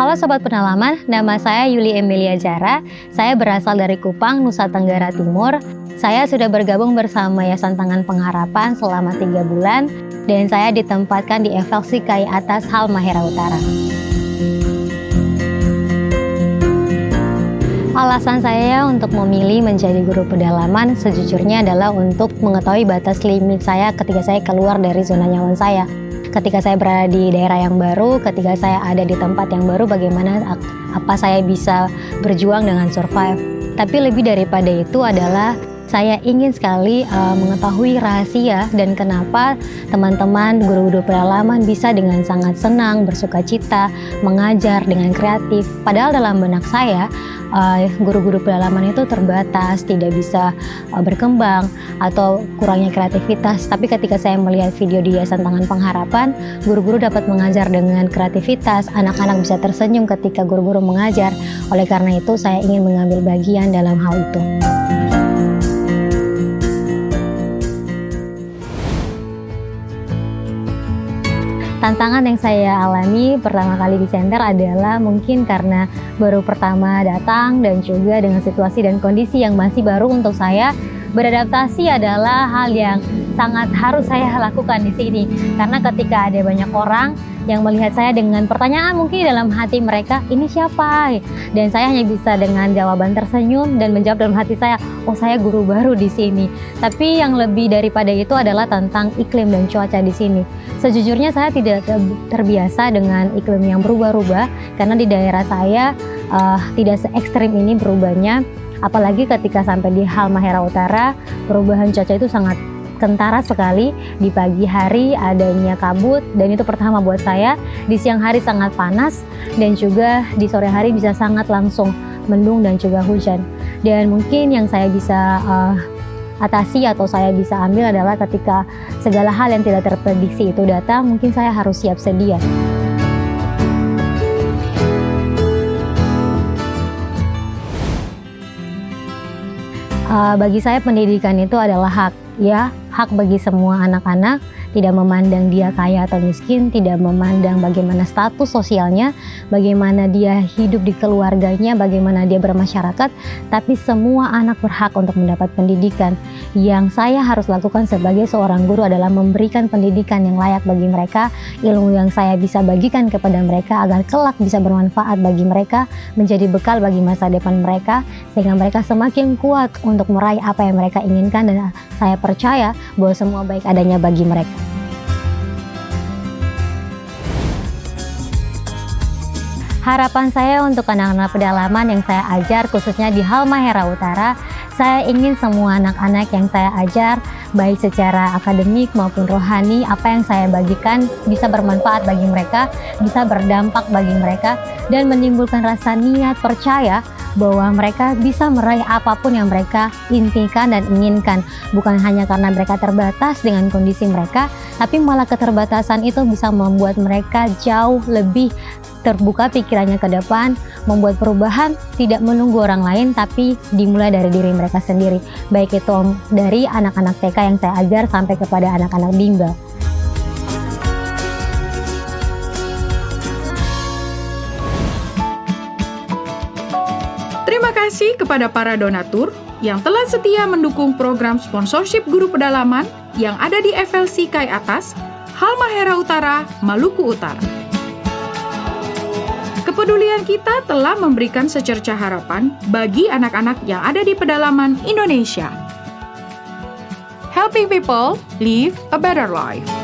Halo Sobat Penalaman, nama saya Yuli Emilia Jara. Saya berasal dari Kupang, Nusa Tenggara Timur. Saya sudah bergabung bersama Yayasan Tangan Pengharapan selama tiga bulan dan saya ditempatkan di FLC KAI Atas Halmahera Utara. Alasan saya untuk memilih menjadi guru pedalaman sejujurnya adalah untuk mengetahui batas limit saya ketika saya keluar dari zona nyaman saya ketika saya berada di daerah yang baru, ketika saya ada di tempat yang baru, bagaimana apa saya bisa berjuang dengan survive. Tapi lebih daripada itu adalah saya ingin sekali uh, mengetahui rahasia dan kenapa teman-teman guru-guru pedalaman bisa dengan sangat senang, bersuka cita, mengajar dengan kreatif. Padahal dalam benak saya, uh, guru-guru pedalaman itu terbatas, tidak bisa uh, berkembang atau kurangnya kreativitas. Tapi ketika saya melihat video di Yayasan Tangan Pengharapan, guru-guru dapat mengajar dengan kreativitas, anak-anak bisa tersenyum ketika guru-guru mengajar. Oleh karena itu, saya ingin mengambil bagian dalam hal itu. Tantangan yang saya alami pertama kali di center adalah mungkin karena baru pertama datang dan juga dengan situasi dan kondisi yang masih baru untuk saya beradaptasi adalah hal yang sangat harus saya lakukan di sini. Karena ketika ada banyak orang yang melihat saya dengan pertanyaan mungkin dalam hati mereka ini siapa? Dan saya hanya bisa dengan jawaban tersenyum dan menjawab dalam hati saya oh saya guru baru di sini. Tapi yang lebih daripada itu adalah tentang iklim dan cuaca di sini. Sejujurnya saya tidak terbiasa dengan iklim yang berubah-ubah karena di daerah saya uh, tidak se ekstrim ini berubahnya apalagi ketika sampai di Halmahera Utara perubahan cuaca itu sangat kentara sekali di pagi hari adanya kabut dan itu pertama buat saya. Di siang hari sangat panas dan juga di sore hari bisa sangat langsung mendung dan juga hujan. Dan mungkin yang saya bisa uh, atasi atau saya bisa ambil adalah ketika segala hal yang tidak terprediksi itu datang mungkin saya harus siap sedia. Uh, bagi saya pendidikan itu adalah hak ya hak bagi semua anak-anak tidak memandang dia kaya atau miskin, tidak memandang bagaimana status sosialnya, bagaimana dia hidup di keluarganya, bagaimana dia bermasyarakat, tapi semua anak berhak untuk mendapat pendidikan. Yang saya harus lakukan sebagai seorang guru adalah memberikan pendidikan yang layak bagi mereka, ilmu yang saya bisa bagikan kepada mereka agar kelak bisa bermanfaat bagi mereka, menjadi bekal bagi masa depan mereka, sehingga mereka semakin kuat untuk meraih apa yang mereka inginkan dan saya percaya bahwa semua baik adanya bagi mereka. Harapan saya untuk anak-anak pedalaman yang saya ajar khususnya di Halmahera Utara, saya ingin semua anak-anak yang saya ajar baik secara akademik maupun rohani, apa yang saya bagikan bisa bermanfaat bagi mereka, bisa berdampak bagi mereka dan menimbulkan rasa niat percaya bahwa mereka bisa meraih apa pun yang mereka intikan dan inginkan. Bukan hanya karena mereka terbatas dengan kondisi mereka, tapi malah keterbatasan itu bisa membuat mereka jauh lebih terbuka pikirannya ke depan, membuat perubahan tidak menunggu orang lain tapi dimulai dari diri mereka sendiri. Baik itu dari anak-anak TK yang saya ajar sampai kepada anak-anak bimbel. Terima kasih kepada para donatur yang telah setia mendukung program sponsorship guru pedalaman yang ada di FLC Kai Atas, Halmahera Utara, Maluku Utara. Kepedulian kita telah memberikan secerca harapan bagi anak-anak yang ada di pedalaman Indonesia. Helping people live a better life.